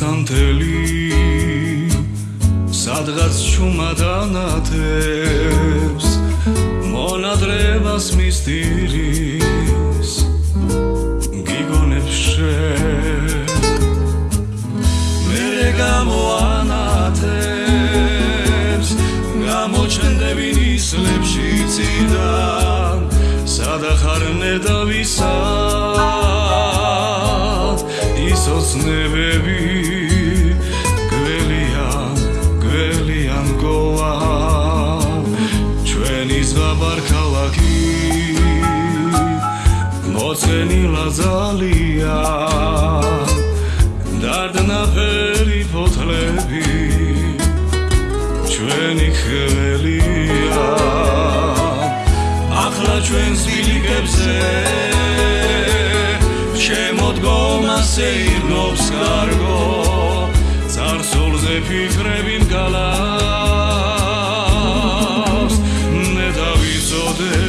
სანთელი სადღაც ჩუმადანათებს მონადრებას მისტირის გიგონებს შენ. მერე გამოანათებს გამოჩნდები ისლებში ციდან სადახარ ნედავისა ისოცნებები გველიან გველიან გოა ჩვენი ზღაბარ ქალაქი მოცენილა ზალია დარდნაფერი ფოთლები ჩვენი ხველია. ახლა ჩვენს ბილიკებზე შემოდგომას ირგობს კარგო царსულზე ფიქრები მგალავს. მე დავიწოდე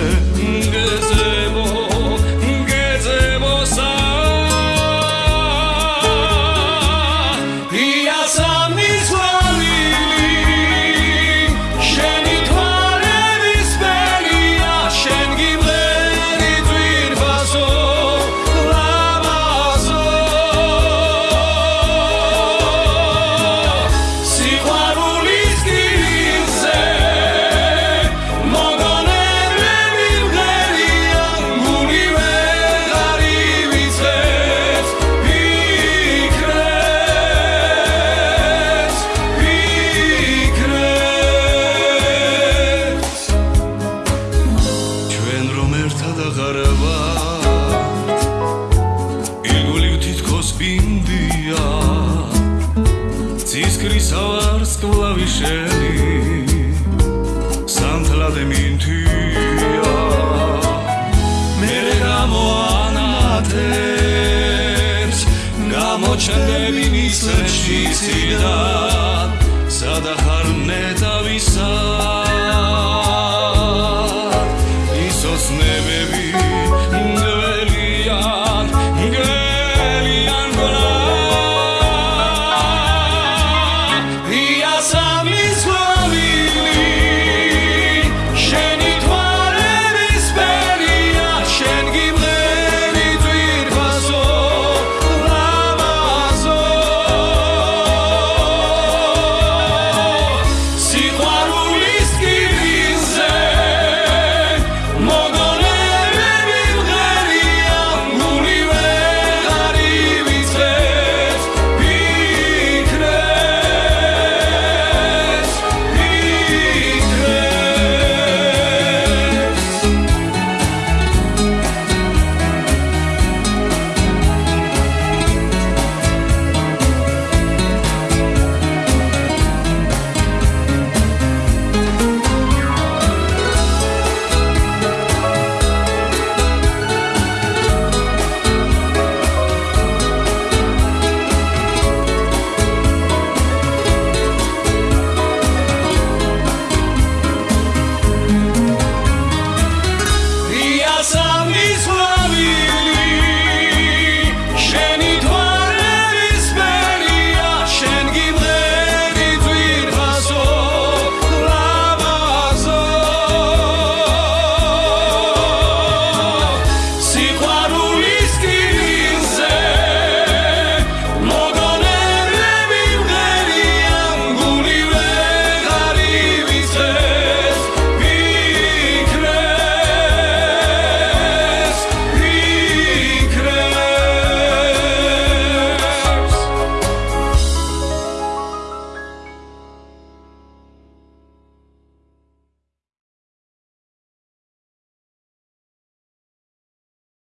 ცისკრისავარს კლავიშელი სანთლადე მინთია. მერე გამოანათებს. გამოჩნდები მისლებში ციდან სადახარ ნეტავისა ისოსნე